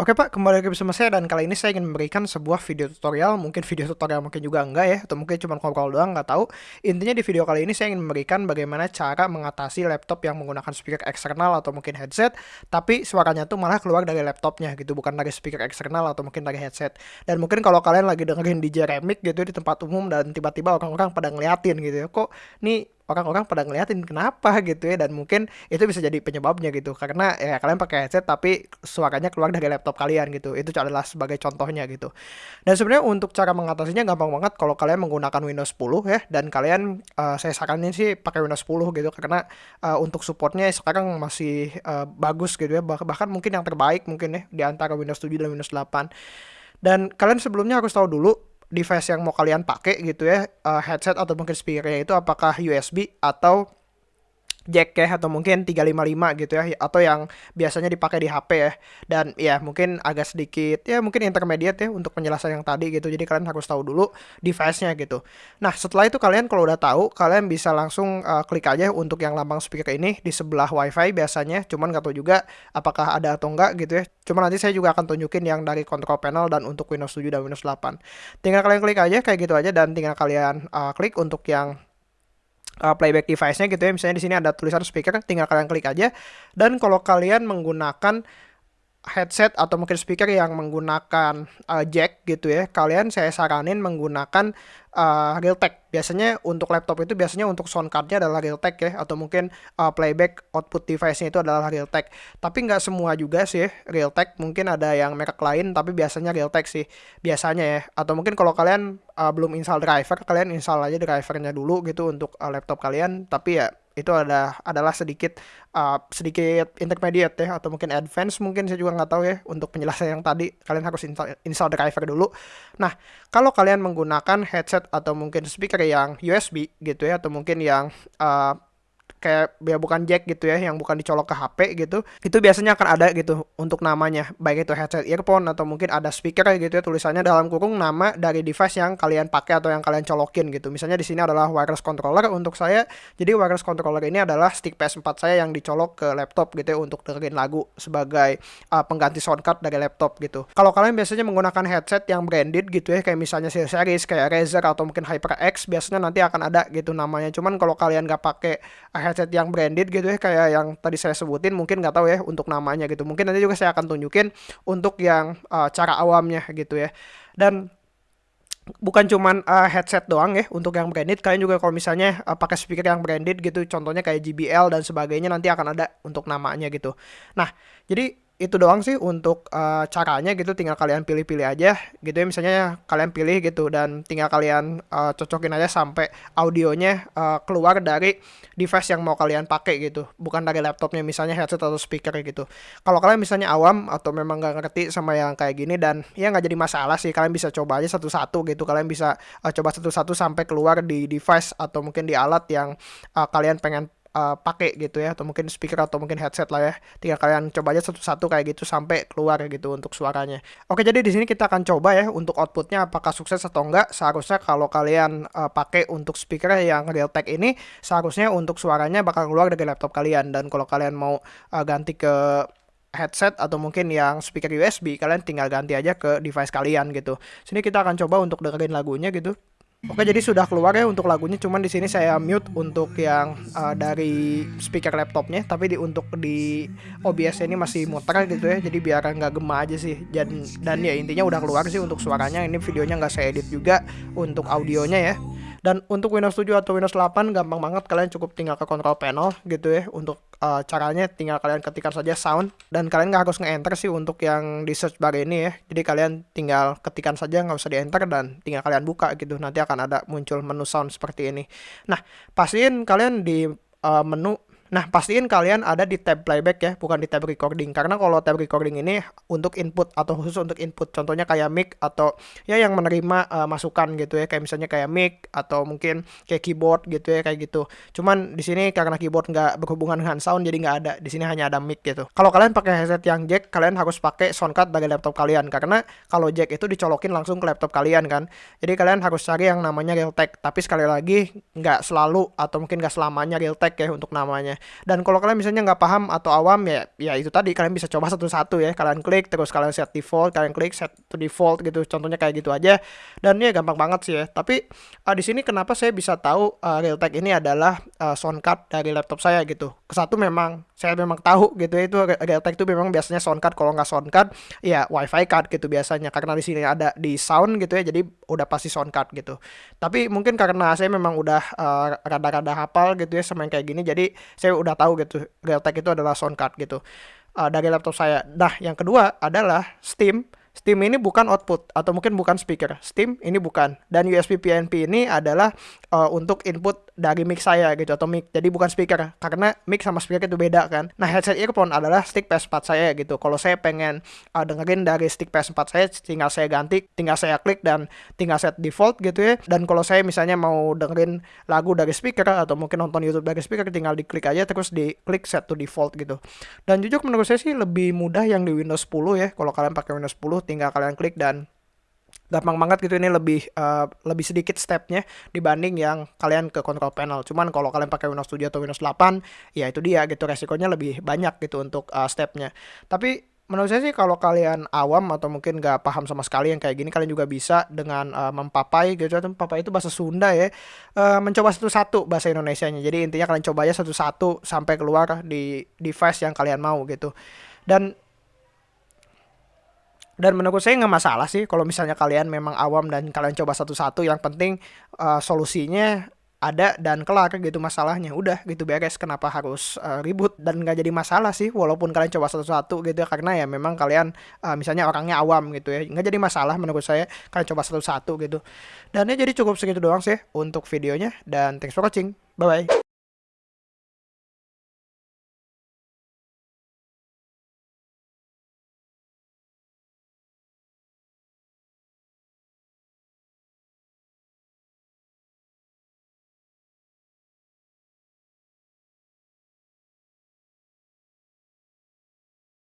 Oke Pak, kembali lagi bersama saya dan kali ini saya ingin memberikan sebuah video tutorial, mungkin video tutorial mungkin juga enggak ya, atau mungkin cuma ngobrol doang, nggak tahu. Intinya di video kali ini saya ingin memberikan bagaimana cara mengatasi laptop yang menggunakan speaker eksternal atau mungkin headset, tapi suaranya tuh malah keluar dari laptopnya gitu, bukan dari speaker eksternal atau mungkin dari headset. Dan mungkin kalau kalian lagi dengerin DJ Remix gitu di tempat umum dan tiba-tiba orang-orang pada ngeliatin gitu ya, kok nih orang-orang pada ngeliatin kenapa gitu ya dan mungkin itu bisa jadi penyebabnya gitu. Karena ya kalian pakai headset tapi suaranya keluar dari laptop kalian gitu. Itu adalah sebagai contohnya gitu. Dan sebenarnya untuk cara mengatasinya gampang banget. Kalau kalian menggunakan Windows 10 ya dan kalian uh, saya saranin sih pakai Windows 10 gitu. Karena uh, untuk supportnya sekarang masih uh, bagus gitu ya. Bah bahkan mungkin yang terbaik mungkin ya di antara Windows 7 dan Windows 8 dan kalian sebelumnya harus tahu dulu device yang mau kalian pakai gitu ya uh, headset mungkin speakernya itu apakah USB atau jack ya atau mungkin 355 gitu ya atau yang biasanya dipakai di HP ya. Dan ya mungkin agak sedikit ya mungkin intermediate ya untuk penjelasan yang tadi gitu. Jadi kalian harus tahu dulu device-nya gitu. Nah setelah itu kalian kalau udah tahu kalian bisa langsung uh, klik aja untuk yang lambang speaker ini di sebelah wifi biasanya. Cuman nggak tahu juga apakah ada atau enggak gitu ya. Cuma nanti saya juga akan tunjukin yang dari control panel dan untuk Windows 7 dan Windows 8 tinggal kalian klik aja kayak gitu aja dan tinggal kalian uh, klik untuk yang uh, playback device-nya gitu ya. Misalnya di sini ada tulisan speaker, tinggal kalian klik aja. Dan kalau kalian menggunakan headset atau mungkin speaker yang menggunakan uh, jack gitu ya, kalian saya saranin menggunakan uh, Realtek. Biasanya untuk laptop itu biasanya untuk sound cardnya adalah Realtek ya, atau mungkin uh, playback output device-nya itu adalah Realtek. Tapi nggak semua juga sih Realtek, mungkin ada yang merek lain, tapi biasanya Realtek sih biasanya ya. Atau mungkin kalau kalian uh, belum install driver, kalian install aja drivernya dulu gitu untuk uh, laptop kalian. Tapi ya itu ada adalah sedikit uh, sedikit intermediate ya atau mungkin advance mungkin saya juga nggak tahu ya untuk penjelasan yang tadi kalian harus install, install driver dulu. Nah kalau kalian menggunakan headset atau mungkin speaker yang USB gitu ya atau mungkin yang uh, kayak ya bukan jack gitu ya yang bukan dicolok ke HP gitu itu biasanya akan ada gitu untuk namanya. Baik itu headset earphone atau mungkin ada speaker gitu ya tulisannya dalam kurung nama dari device yang kalian pakai atau yang kalian colokin gitu. Misalnya di sini adalah wireless controller untuk saya. Jadi wireless controller ini adalah stick PS4 saya yang dicolok ke laptop gitu ya untuk dengerin lagu sebagai uh, pengganti soundcard dari laptop gitu. Kalau kalian biasanya menggunakan headset yang branded gitu ya kayak misalnya series kayak Razer atau mungkin HyperX biasanya nanti akan ada gitu namanya. Cuman kalau kalian nggak pakai uh, headset yang branded gitu ya kayak yang tadi saya sebutin mungkin nggak tahu ya untuk namanya gitu. Mungkin nanti juga saya akan tunjukin untuk yang uh, cara awamnya gitu ya. Dan bukan cuman uh, headset doang ya untuk yang branded kalian juga kalau misalnya uh, pakai speaker yang branded gitu contohnya kayak JBL dan sebagainya nanti akan ada untuk namanya gitu. Nah jadi itu doang sih untuk uh, caranya gitu tinggal kalian pilih-pilih aja gitu ya misalnya kalian pilih gitu dan tinggal kalian uh, cocokin aja sampai audionya uh, keluar dari device yang mau kalian pakai gitu bukan dari laptopnya misalnya headset atau speaker gitu. Kalau kalian misalnya awam atau memang nggak ngerti sama yang kayak gini dan ya nggak jadi masalah sih kalian bisa coba aja satu-satu gitu kalian bisa uh, coba satu-satu sampai keluar di device atau mungkin di alat yang uh, kalian pengen uh, pakai gitu ya atau mungkin speaker atau mungkin headset lah ya. Tinggal kalian coba aja satu-satu kayak gitu sampai keluar gitu untuk suaranya. Oke jadi di sini kita akan coba ya untuk outputnya apakah sukses atau enggak. Seharusnya kalau kalian uh, pakai untuk speaker yang Realtek ini seharusnya untuk suaranya bakal keluar dari laptop kalian. Dan kalau kalian mau uh, ganti ke headset atau mungkin yang speaker USB kalian tinggal ganti aja ke device kalian gitu. Sini kita akan coba untuk dengerin lagunya gitu Oke jadi sudah keluar ya untuk lagunya cuman di sini saya mute untuk yang uh, dari speaker laptopnya tapi di untuk di OBS ini masih muter gitu ya jadi biar nggak gema aja sih. Dan dan ya intinya udah keluar sih untuk suaranya ini videonya nggak saya edit juga untuk audionya ya dan untuk Windows 7 atau Windows 8 gampang banget kalian cukup tinggal ke control panel gitu ya. Untuk uh, caranya tinggal kalian ketikkan saja sound dan kalian nggak harus nge-enter sih untuk yang di search bar ini ya. Jadi kalian tinggal ketikkan saja nggak usah di-enter dan tinggal kalian buka gitu. Nanti akan ada muncul menu sound seperti ini. Nah, pastiin kalian di uh, menu Nah, pastiin kalian ada di tab playback ya, bukan di tab recording. Karena kalau tab recording ini untuk input atau khusus untuk input. Contohnya kayak mic atau ya yang menerima uh, masukan gitu ya, kayak misalnya kayak mic atau mungkin kayak keyboard gitu ya, kayak gitu. Cuman di sini karena keyboard nggak berhubungan dengan sound, jadi nggak ada. Di sini hanya ada mic gitu. Kalau kalian pakai headset yang jack, kalian harus pakai soundcard dari laptop kalian. Karena kalau jack itu dicolokin langsung ke laptop kalian kan. Jadi kalian harus cari yang namanya Realtek. Tapi sekali lagi nggak selalu atau mungkin nggak selamanya Realtek ya untuk namanya dan kalau kalian misalnya nggak paham atau awam ya ya itu tadi kalian bisa coba satu-satu ya. Kalian klik terus kalian set default kalian klik set to default gitu. Contohnya kayak gitu aja. Dan ya gampang banget sih ya. Tapi uh, di sini kenapa saya bisa tahu uh, Realtek ini adalah uh, soundcard dari laptop saya gitu? Kesatu memang saya memang tahu gitu ya itu Realtek itu memang biasanya soundcard kalau nggak soundcard ya wifi card gitu biasanya karena di sini ada di sound gitu ya jadi udah pasti soundcard gitu tapi mungkin karena saya memang udah rada rada-rada hafal gitu ya sama kayak gini jadi saya udah tahu gitu Realtek itu adalah soundcard gitu uh, dari laptop saya nah yang kedua adalah Steam Steam ini bukan output atau mungkin bukan speaker. Steam ini bukan. Dan USB PNP ini adalah uh, untuk input dari mic saya gitu atau mic. Jadi bukan speaker karena mic sama speaker itu beda kan. Nah, headset earphone adalah stick PS4 saya gitu. Kalau saya pengen uh, dengerin dari stick PS4 saya tinggal saya ganti, tinggal saya klik dan tinggal set default gitu ya. Dan kalau saya misalnya mau dengerin lagu dari speaker atau mungkin nonton YouTube dari speaker tinggal diklik aja terus diklik set to default gitu. Dan jujur menurut saya sih lebih mudah yang di Windows 10 ya. Kalau kalian pakai Windows 10 tinggal kalian klik dan gampang banget gitu ini lebih uh, lebih sedikit stepnya dibanding yang kalian ke control panel. Cuman kalau kalian pakai Windows 7 atau Windows 8 ya itu dia gitu resikonya lebih banyak gitu untuk uh, stepnya. Tapi menurut saya sih kalau kalian awam atau mungkin gak paham sama sekali yang kayak gini kalian juga bisa dengan uh, mempapai gitu mempapai itu bahasa Sunda ya uh, mencoba satu-satu bahasa Indonesia-nya jadi intinya kalian coba aja satu-satu sampai keluar di device yang kalian mau gitu dan dan menurut saya nggak masalah sih kalau misalnya kalian memang awam dan kalian coba satu-satu. Yang penting uh, solusinya ada dan kelar gitu masalahnya. Udah gitu beres. Kenapa harus uh, ribut? Dan nggak jadi masalah sih walaupun kalian coba satu-satu gitu ya. Karena ya memang kalian uh, misalnya orangnya awam gitu ya. Nggak jadi masalah menurut saya kalian coba satu-satu gitu. Dan ya jadi cukup segitu doang sih untuk videonya. Dan thanks for watching. Bye bye